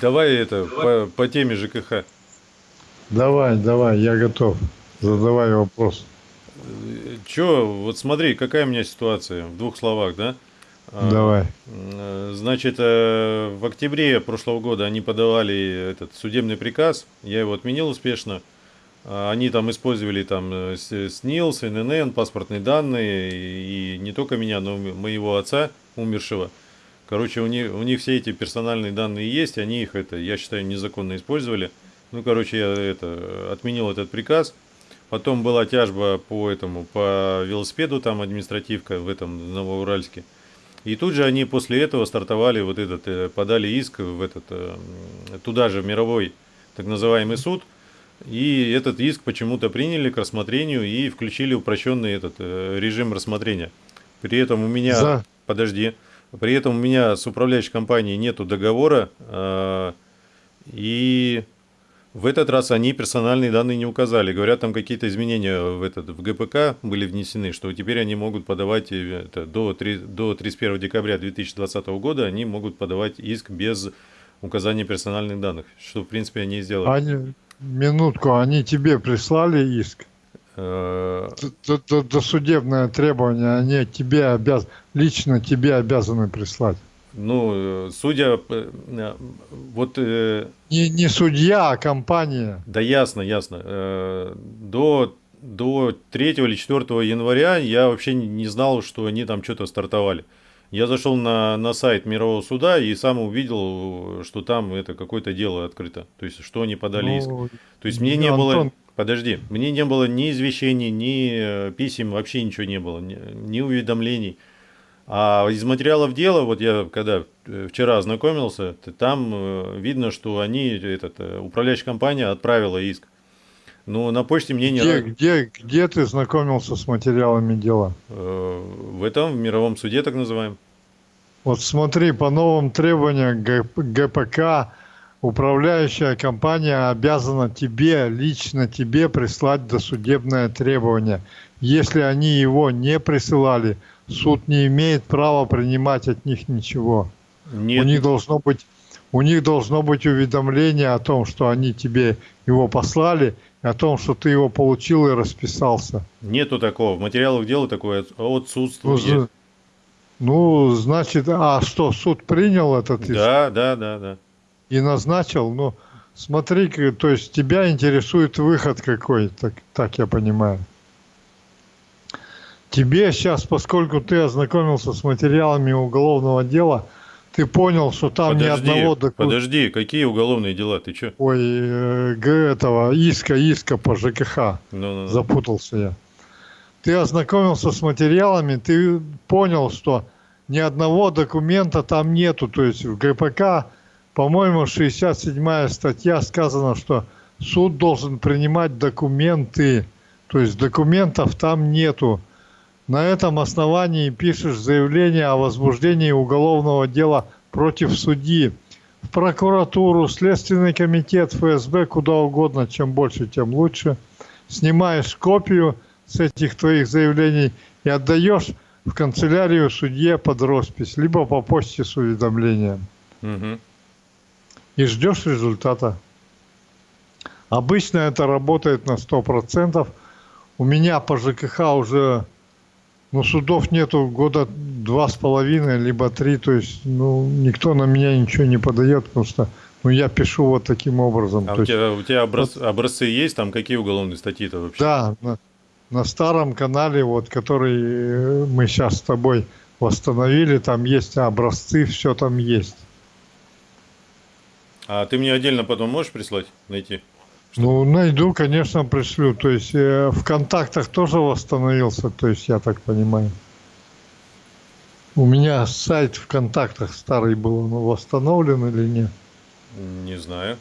давай это по, по теме ЖКХ. Давай, давай, я готов. Задавай вопрос. Че, вот смотри, какая у меня ситуация, в двух словах, да? А, давай. Значит, э, в октябре прошлого года они подавали этот судебный приказ, я его отменил успешно. А, они там использовали там э, СНИЛС, ННН, паспортные данные, и не только меня, но и моего отца умершего. Короче, у них, у них все эти персональные данные есть, они их, это, я считаю, незаконно использовали. Ну, короче, я это, отменил этот приказ. Потом была тяжба по этому, по велосипеду, там административка в этом Новоуральске. И тут же они после этого стартовали вот этот, э, подали иск в этот, э, туда же, в мировой так называемый суд. И этот иск почему-то приняли к рассмотрению и включили упрощенный этот э, режим рассмотрения. При этом у меня... За. Подожди. При этом у меня с управляющей компанией нету договора, э, и в этот раз они персональные данные не указали. Говорят, там какие-то изменения в, этот, в ГПК были внесены, что теперь они могут подавать это, до, 3, до 31 декабря 2020 года, они могут подавать иск без указания персональных данных, что в принципе они и сделали. Они, минутку, они тебе прислали иск? Э, досудебное требование, они тебе обяз... лично тебе обязаны прислать. Ну, судя, э, вот... Не, не судья, а компания. Да ясно, ясно. До, до 3 или 4 января я вообще не знал, что они там что-то стартовали. Я зашел на, на сайт Мирового суда и сам увидел, что там это какое-то дело открыто. То есть, что они подали ну, иск. То есть, мне не Антон, было... Подожди, мне не было ни извещений, ни э, писем, вообще ничего не было, ни, ни уведомлений. А из материалов дела, вот я когда э, вчера ознакомился, там э, видно, что они, этот, управляющая компания отправила иск. Но на почте мне не... Где, где, где ты знакомился с материалами дела? В этом, в мировом суде так называемом. Вот смотри, по новым требованиям ГПК управляющая компания обязана тебе, лично тебе прислать досудебное требование. Если они его не присылали, суд не имеет права принимать от них ничего. Нет. У них должно быть у них должно быть уведомление о том, что они тебе его послали, о том, что ты его получил и расписался. Нету такого. В материалах дела такое отсутствует. Ну, ну, значит, а что, суд принял этот иск? Да, да, да, да и назначил, ну, смотри, то есть тебя интересует выход какой, так, так я понимаю. Тебе сейчас, поскольку ты ознакомился с материалами уголовного дела, ты понял, что там подожди, ни одного документа... Подожди, какие уголовные дела? Ты что? Ой, э, этого, иска, иска по ЖКХ. Ну, ну, ну. Запутался я. Ты ознакомился с материалами, ты понял, что ни одного документа там нету. То есть в ГПК по-моему, 67 статья сказано, что суд должен принимать документы, то есть документов там нету. На этом основании пишешь заявление о возбуждении уголовного дела против судьи. В прокуратуру, Следственный комитет, ФСБ, куда угодно, чем больше, тем лучше. Снимаешь копию с этих твоих заявлений и отдаешь в канцелярию судье под роспись, либо по почте с уведомлением. Угу и ждешь результата. Обычно это работает на 100%. У меня по ЖКХ уже ну, судов нету года два с половиной, либо три. То есть ну, никто на меня ничего не подает, потому что ну, я пишу вот таким образом. А у, есть, тебя, у тебя образ, вот, образцы есть? Там какие уголовные статьи-то вообще? Да, на, на старом канале, вот, который мы сейчас с тобой восстановили, там есть образцы, все там есть. А ты мне отдельно потом можешь прислать, найти? Ну, найду, конечно, пришлю. То есть э, в контактах тоже восстановился, то есть я так понимаю. У меня сайт в контактах старый был, он восстановлен или нет? Не знаю.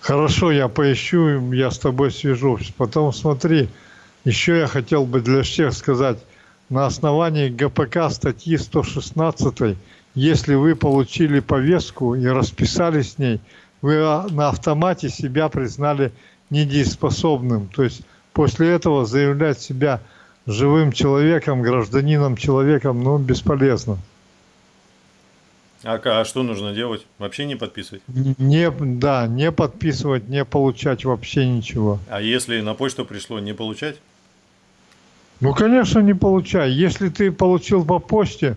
Хорошо, я поищу, я с тобой свяжусь. Потом смотри, еще я хотел бы для всех сказать, на основании ГПК статьи 116 если вы получили повестку и расписались с ней, вы а, на автомате себя признали недееспособным. То есть после этого заявлять себя живым человеком, гражданином человеком, ну, бесполезно. А, а что нужно делать? Вообще не подписывать? Не, да, не подписывать, не получать вообще ничего. А если на почту пришло, не получать? Ну, конечно, не получай. Если ты получил по почте,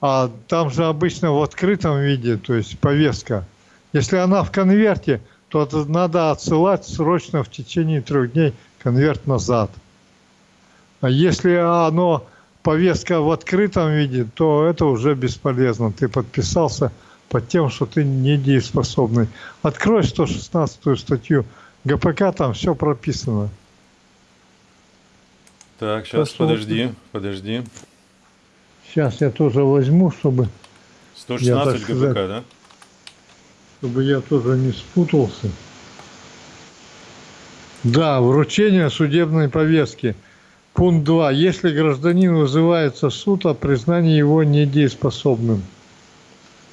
а там же обычно в открытом виде, то есть повестка. Если она в конверте, то надо отсылать срочно в течение трех дней конверт назад. А если оно повестка в открытом виде, то это уже бесполезно. Ты подписался под тем, что ты недееспособный. Открой 116 статью ГПК, там все прописано. Так, сейчас, Посмотрим. подожди, подожди. Сейчас я тоже возьму, чтобы... 116 я, ГПК, да? Чтобы я тоже не спутался. Да, вручение судебной повестки – Пункт 2. Если гражданин вызывается в суд о признании его недееспособным.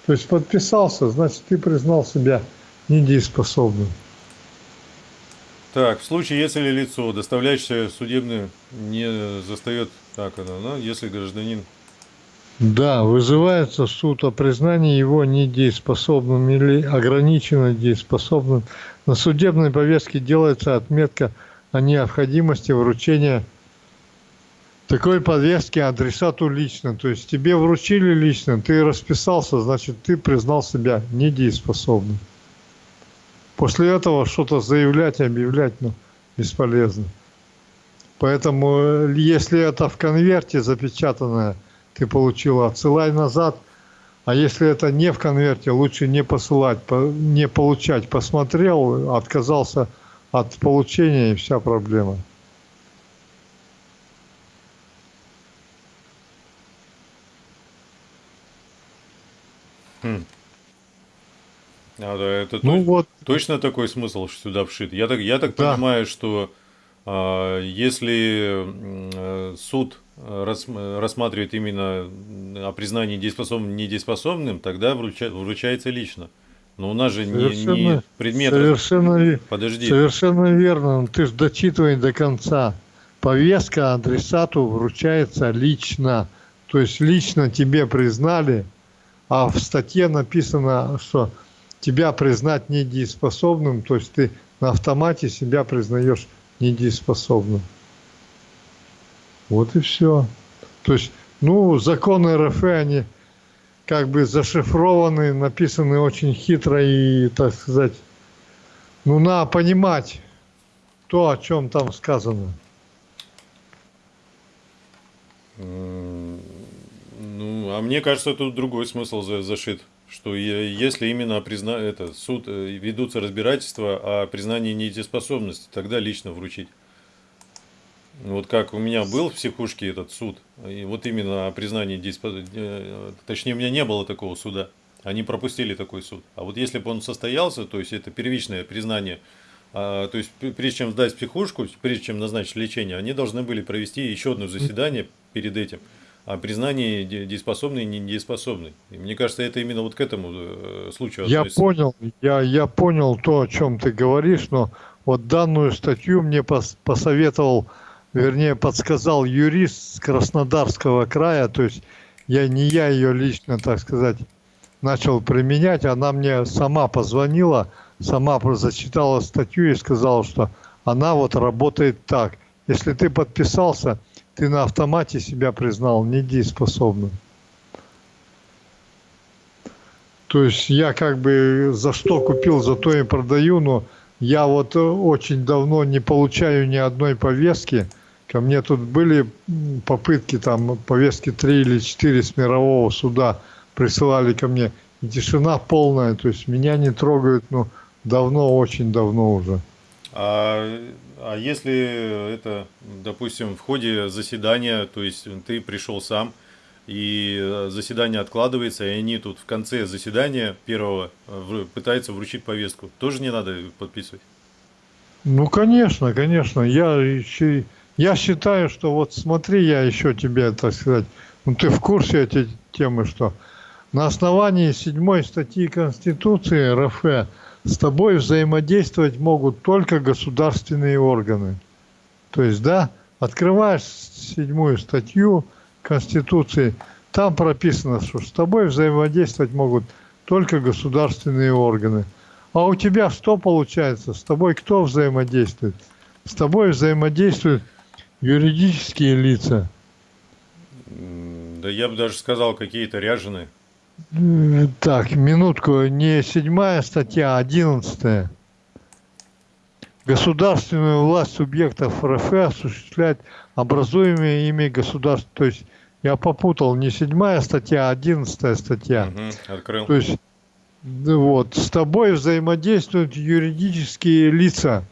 То есть подписался, значит ты признал себя недееспособным. Так, в случае, если лицо, доставляющее судебную, не застает, так оно, но если гражданин... Да, вызывается суд о признании его недееспособным или ограниченно дееспособным. На судебной повестке делается отметка о необходимости вручения такой повестки адресату лично. То есть тебе вручили лично, ты расписался, значит, ты признал себя недееспособным. После этого что-то заявлять, объявлять, ну, бесполезно. Поэтому, э, если это в конверте запечатанное, ты получил, отсылай назад. А если это не в конверте, лучше не посылать, не получать. Посмотрел, отказался от получения и вся проблема. Хм. А, да, это ну, то, вот. точно такой смысл сюда вшит. Я так, я так да. понимаю, что а, если а, суд рассматривает именно о признании дееспособным недееспособным, тогда вруча, вручается лично. Но у нас же совершенно, не, не предмет. Совершенно, Подожди. совершенно верно. Ты же дочитывай до конца. Повестка адресату вручается лично. То есть лично тебе признали, а в статье написано, что тебя признать недееспособным, то есть ты на автомате себя признаешь недееспособным. Вот и все. То есть, ну, законы РФ, они как бы зашифрованы, написаны очень хитро и, так сказать, ну, надо понимать то, о чем там сказано. Ну, а мне кажется, тут другой смысл зашит. Что если именно призна... это, суд э, ведутся разбирательства о признании недееспособности, тогда лично вручить. Вот как у меня был в психушке этот суд, и вот именно о признании э, точнее у меня не было такого суда, они пропустили такой суд. А вот если бы он состоялся, то есть это первичное признание, а, то есть прежде чем сдать психушку, прежде чем назначить лечение, они должны были провести еще одно заседание перед этим о признании дееспособной и недееспособной. И мне кажется, это именно вот к этому э, случаю Я понял, я, я понял то, о чем ты говоришь, но вот данную статью мне пос, посоветовал, вернее, подсказал юрист с Краснодарского края, то есть я не я ее лично, так сказать, начал применять, она мне сама позвонила, сама зачитала статью и сказала, что она вот работает так. Если ты подписался, ты на автомате себя признал недееспособным. То есть я как бы за что купил, за то и продаю, но я вот очень давно не получаю ни одной повестки. Ко мне тут были попытки, там повестки 3 или 4 с мирового суда присылали ко мне. И тишина полная, то есть меня не трогают, ну, давно, очень давно уже. А а если это, допустим, в ходе заседания, то есть ты пришел сам, и э, заседание откладывается, и они тут в конце заседания первого э, пытаются вручить повестку, тоже не надо подписывать? Ну, конечно, конечно. Я, еще, я считаю, что вот смотри, я еще тебе, так сказать, ну ты в курсе этой темы, что на основании седьмой статьи Конституции РФ с тобой взаимодействовать могут только государственные органы. То есть, да, открываешь седьмую статью Конституции, там прописано, что с тобой взаимодействовать могут только государственные органы. А у тебя что получается? С тобой кто взаимодействует? С тобой взаимодействуют юридические лица. Да я бы даже сказал, какие-то ряженые. Так, минутку, не седьмая статья, а одиннадцатая. Государственную власть субъектов РФ осуществляет образуемые ими государства. То есть я попутал, не седьмая статья, а одиннадцатая статья. Угу, открыл. То есть вот, с тобой взаимодействуют юридические лица.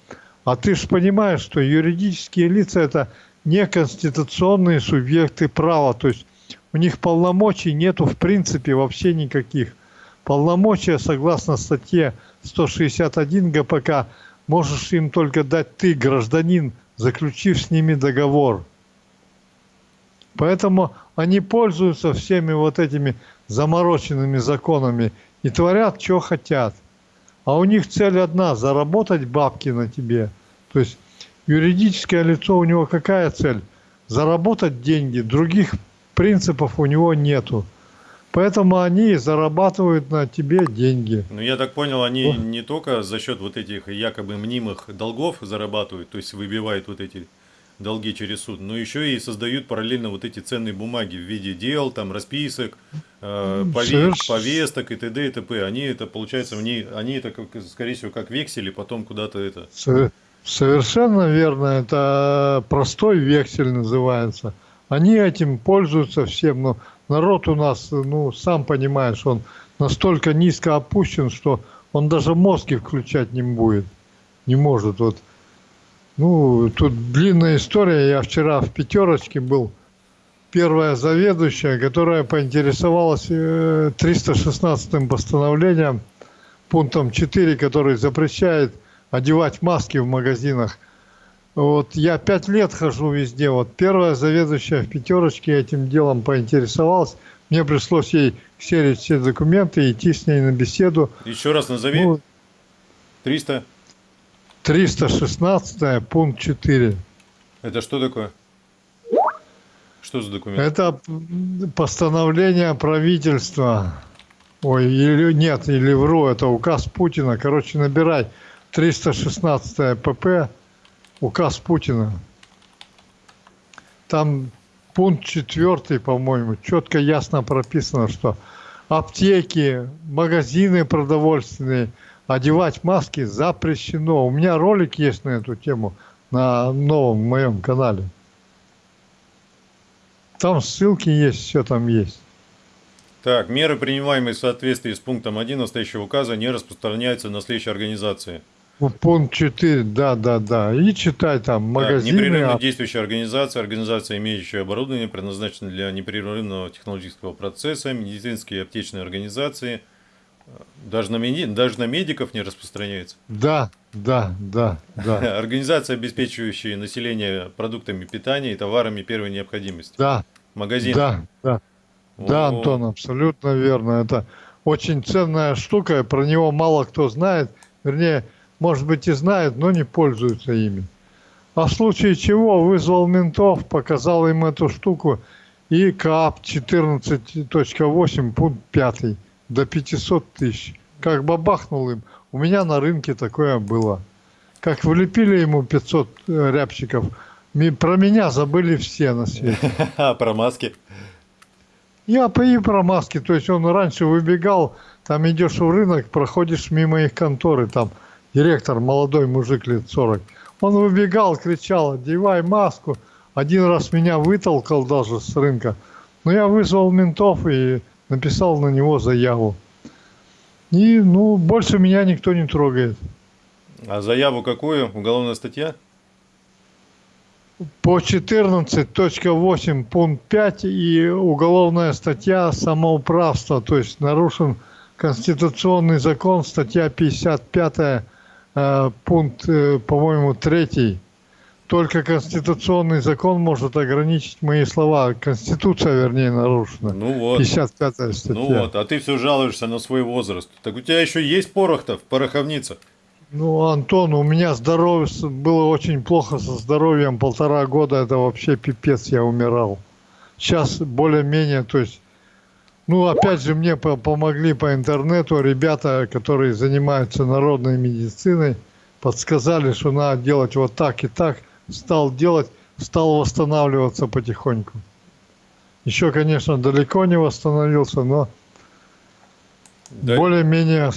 А ты же понимаешь, что юридические лица это неконституционные субъекты права. То есть у них полномочий нету в принципе вообще никаких. Полномочия, согласно статье 161 ГПК, можешь им только дать ты, гражданин, заключив с ними договор. Поэтому они пользуются всеми вот этими замороченными законами и творят, что хотят. А у них цель одна – заработать бабки на тебе. То есть юридическое лицо у него какая цель? Заработать деньги. Других принципов у него нету. Поэтому они зарабатывают на тебе деньги. Ну, я так понял, они вот. не только за счет вот этих якобы мнимых долгов зарабатывают, то есть выбивают вот эти долги через суд, но еще и создают параллельно вот эти ценные бумаги в виде дел, там, расписок, э, повест, повесток и т.д. и т.п. Они это, получается, они, они это, как, скорее всего, как вексели, потом куда-то это... Совершенно верно, это простой вексель называется. Они этим пользуются всем, но народ у нас, ну, сам понимаешь, он настолько низко опущен, что он даже мозги включать не будет, не может. Вот. Ну, тут длинная история. Я вчера в пятерочке был. Первая заведующая, которая поинтересовалась 316-м э, постановлением, пунктом 4, который запрещает одевать маски в магазинах. Вот я пять лет хожу везде. Вот первая заведующая в пятерочке этим делом поинтересовалась. Мне пришлось ей серить все документы, идти с ней на беседу. Еще раз назови. Ну, 300. 316 пункт 4. Это что такое? Что за документ? Это постановление правительства. Ой, или нет, или вру, это указ Путина. Короче, набирай 316 ПП указ Путина. Там пункт четвертый, по-моему, четко ясно прописано, что аптеки, магазины продовольственные, одевать маски запрещено. У меня ролик есть на эту тему на новом моем канале. Там ссылки есть, все там есть. Так, меры, принимаемые в соответствии с пунктом 1 настоящего указа, не распространяются на следующие организации. Пункт 4, да, да, да. И читай там магазины. Так, непрерывно действующая организация, организация, имеющая оборудование, предназначенное для непрерывного технологического процесса, медицинские и аптечные организации. Даже на, меди... даже на медиков не распространяется. Да, да, да, да. Организация, обеспечивающая население продуктами питания и товарами первой необходимости. Да. Магазин. Да, да. О Да, Антон, абсолютно верно. Это очень ценная штука, про него мало кто знает. Вернее, может быть и знают, но не пользуются ими. А в случае чего вызвал ментов, показал им эту штуку и КАП 14.8 пункт 5 до 500 тысяч. Как бабахнул им. У меня на рынке такое было. Как влепили ему 500 э, рябчиков, про меня забыли все на свете. А про маски? Я и про маски. То есть он раньше выбегал, там идешь в рынок, проходишь мимо их конторы, там директор, молодой мужик лет 40. Он выбегал, кричал, одевай маску. Один раз меня вытолкал даже с рынка. Но я вызвал ментов и написал на него заяву. И, ну, больше меня никто не трогает. А заяву какую? Уголовная статья? По 14.8 пункт 5 и уголовная статья самоуправства, то есть нарушен конституционный закон, статья 55 Э, пункт, э, по-моему, третий. Только конституционный закон может ограничить мои слова. Конституция, вернее, нарушена. Ну вот. 55 статья. Ну вот, а ты все жалуешься на свой возраст. Так у тебя еще есть порох-то в пороховнице? Ну, Антон, у меня здоровье было очень плохо со здоровьем. Полтора года это вообще пипец, я умирал. Сейчас более-менее, то есть Ну, опять же, мне помогли по интернету ребята, которые занимаются народной медициной, подсказали, что надо делать вот так и так. Стал делать, стал восстанавливаться потихоньку. Еще, конечно, далеко не восстановился, но Дай... более-менее,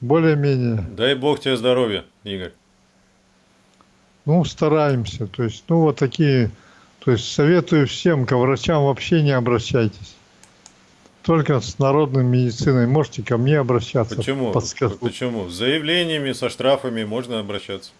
более-менее. Дай бог тебе здоровья, Игорь. Ну, стараемся. То есть, ну, вот такие, то есть, советую всем, к врачам вообще не обращайтесь только с народной медициной. Можете ко мне обращаться. Почему? Подскажу. Почему? С заявлениями, со штрафами можно обращаться.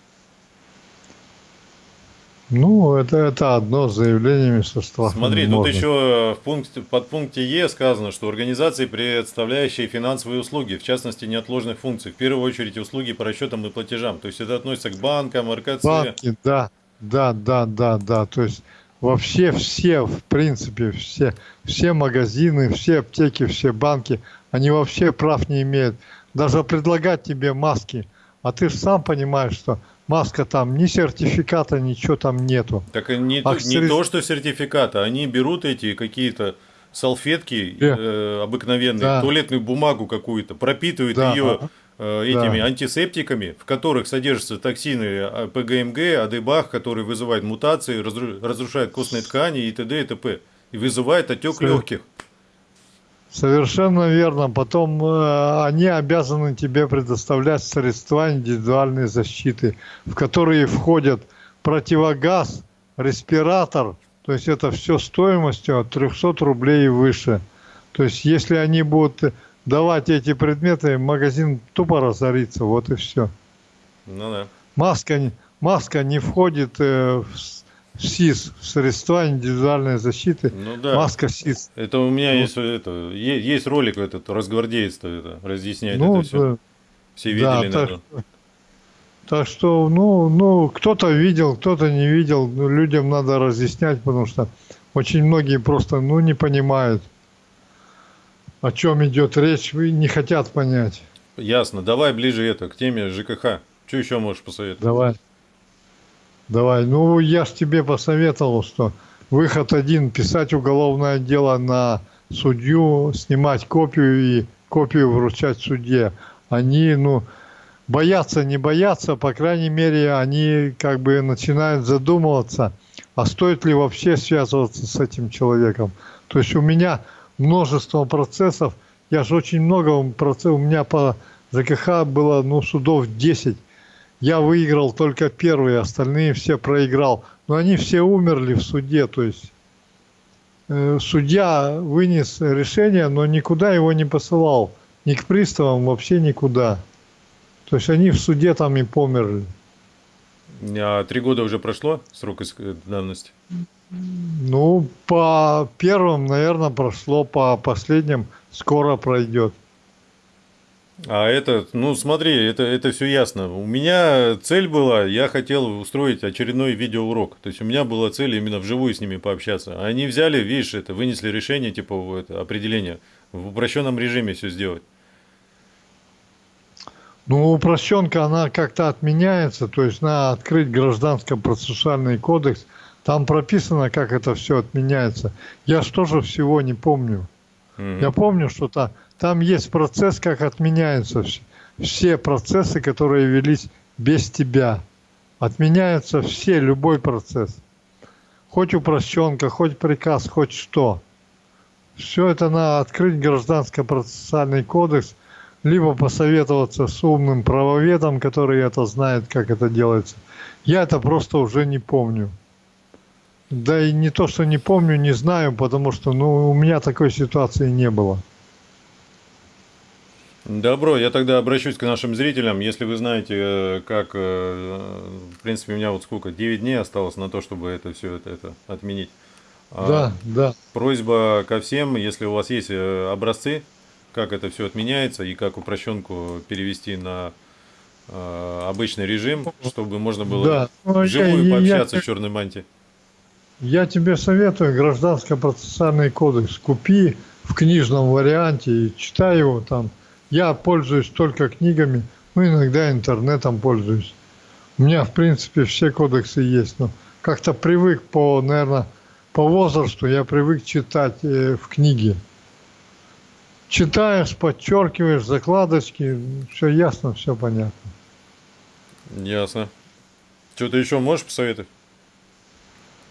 Ну, это, это одно со штрафами. Смотри, можно. тут еще в пункте, под пункте Е сказано, что организации, представляющие финансовые услуги, в частности неотложных функций, в первую очередь услуги по расчетам и платежам. То есть это относится к банкам, РКЦ. Банки, да, да, да, да, да. То есть вообще все, в принципе, все, все магазины, все аптеки, все банки, они вообще прав не имеют. Даже предлагать тебе маски, а ты же сам понимаешь, что маска там, ни сертификата, ничего там нету. Так не, а не то, что сертификата, они берут эти какие-то салфетки yeah. э, обыкновенные, да. туалетную бумагу какую-то, пропитывают да. ее Э, этими да. антисептиками, в которых содержатся токсины а, ПГМГ, АДБАХ, которые вызывают мутации, разрушают костные ткани и т.д. и т.п. И вызывает отек легких. Совершенно верно. Потом э, они обязаны тебе предоставлять средства индивидуальной защиты, в которые входят противогаз, респиратор, то есть это все стоимостью от 300 рублей и выше. То есть если они будут давать эти предметы, магазин тупо разорится, вот и все. Ну да. Маска, маска не входит э, в СИС, средства индивидуальной защиты. Ну да. Маска СИС. Это у меня ну, есть, это, есть ролик этот, разгвардеец это, разъясняет ну, это все. Да. Все видели, да, так, так что, ну, ну, кто-то видел, кто-то не видел. Людям надо разъяснять, потому что очень многие просто, ну, не понимают о чем идет речь, вы не хотят понять. Ясно. Давай ближе это, к теме ЖКХ. Что еще можешь посоветовать? Давай. Давай. Ну, я ж тебе посоветовал, что выход один – писать уголовное дело на судью, снимать копию и копию вручать судье. Они, ну, боятся, не боятся, по крайней мере, они как бы начинают задумываться, а стоит ли вообще связываться с этим человеком. То есть у меня множество процессов. Я же очень много процессов, у меня по ЖКХ было ну, судов 10. Я выиграл только первые, остальные все проиграл. Но они все умерли в суде, то есть э, судья вынес решение, но никуда его не посылал. Ни к приставам, вообще никуда. То есть они в суде там и померли. А три года уже прошло срок давности? Ну, по первым, наверное, прошло, по последним скоро пройдет. А это, ну смотри, это, это все ясно. У меня цель была, я хотел устроить очередной видеоурок. То есть у меня была цель именно вживую с ними пообщаться. Они взяли, видишь, это вынесли решение, типа это, определение, в упрощенном режиме все сделать. Ну, упрощенка, она как-то отменяется, то есть надо открыть гражданско-процессуальный кодекс – там прописано, как это все отменяется. Я ж тоже всего не помню. Mm-hmm. Я помню, что там, там есть процесс, как отменяются все, процессы, которые велись без тебя. Отменяются все, любой процесс. Хоть упрощенка, хоть приказ, хоть что. Все это надо открыть гражданско-процессуальный кодекс, либо посоветоваться с умным правоведом, который это знает, как это делается. Я это просто уже не помню. Да и не то, что не помню, не знаю, потому что ну, у меня такой ситуации не было. Добро, я тогда обращусь к нашим зрителям. Если вы знаете, э, как, э, в принципе, у меня вот сколько, 9 дней осталось на то, чтобы это все это, это отменить. А да, да. Просьба ко всем, если у вас есть э, образцы, как это все отменяется и как упрощенку перевести на обычный режим, чтобы можно было да. Ну, вживую я, пообщаться я, в черной мантии. Я тебе советую гражданско-процессуальный кодекс. Купи в книжном варианте и читай его там. Я пользуюсь только книгами, ну иногда интернетом пользуюсь. У меня, в принципе, все кодексы есть, но как-то привык по, наверное, по возрасту я привык читать э, в книге. читаешь, подчеркиваешь, закладочки, все ясно, все понятно. Ясно. Что-то еще можешь посоветовать?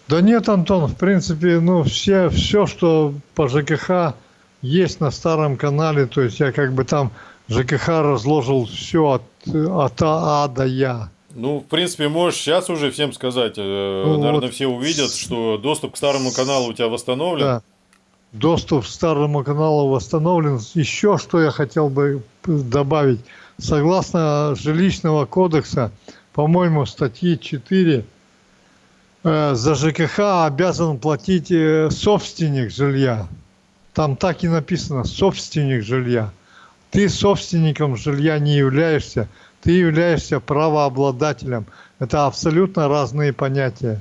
Да нет, Антон, в принципе, ну, все, все, что по ЖКХ есть на старом канале, то есть я как бы там ЖКХ разложил все от, от А до Я. Ну, в принципе, можешь сейчас уже всем сказать. Э, ну, Наверное, вот. все увидят, что доступ к старому каналу у тебя восстановлен. Да. Доступ к старому каналу восстановлен. Еще что я хотел бы добавить. Согласно жилищного кодекса, по-моему, статьи 4, э, за ЖКХ обязан платить э, собственник жилья. Там так и написано, собственник жилья. Ты собственником жилья не являешься, ты являешься правообладателем. Это абсолютно разные понятия.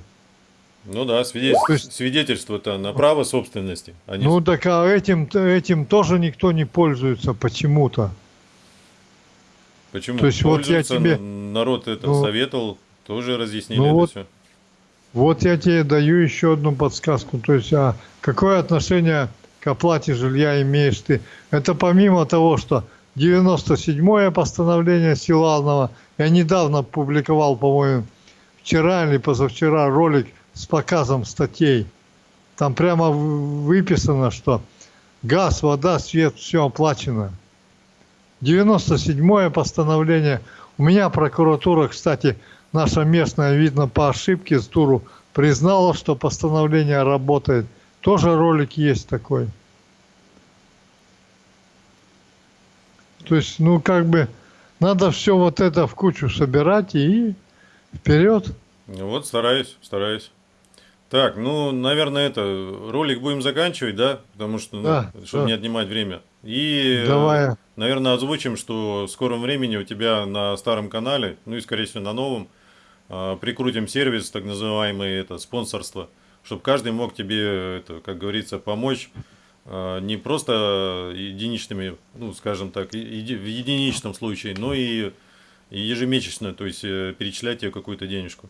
Ну да, свидетельство, есть, свидетельство-то на право собственности. А не... Ну так а этим, этим тоже никто не пользуется почему-то. Почему? То есть вот я тебе... Народ это ну, советовал, тоже разъяснили ну, это вот, все. Вот я тебе даю еще одну подсказку. То есть, а какое отношение к оплате жилья имеешь ты? Это помимо того, что 97-е постановление Силанова. Я недавно публиковал, по-моему, вчера или позавчера ролик с показом статей. Там прямо выписано, что газ, вода, свет, все оплачено. 97-е постановление. У меня прокуратура, кстати, наша местная, видно, по ошибке с туру признала, что постановление работает. Тоже ролик есть такой. То есть, ну, как бы, надо все вот это в кучу собирать и вперед. Ну вот, стараюсь, стараюсь. Так, ну, наверное, это, ролик будем заканчивать, да? Потому что, ну, да, чтобы да. не отнимать время. И, Давай. наверное, озвучим, что в скором времени у тебя на старом канале, ну и, скорее всего, на новом, а, прикрутим сервис, так называемый, это, спонсорство, чтобы каждый мог тебе, это, как говорится, помочь а, не просто единичными, ну, скажем так, в единичном случае, но и ежемесячно, то есть э, перечислять тебе какую-то денежку.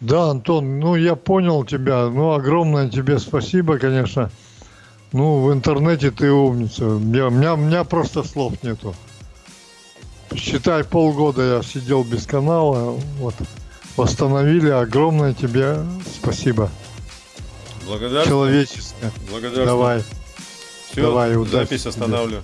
Да, Антон, ну я понял тебя, ну огромное тебе спасибо, конечно. Ну, в интернете ты умница, я, у, меня, у меня просто слов нету. Считай, полгода я сидел без канала, вот, восстановили, огромное тебе спасибо. Благодарствую. Человеческое. Благодарствую. Давай. Все, Давай, удачи. запись останавливаю.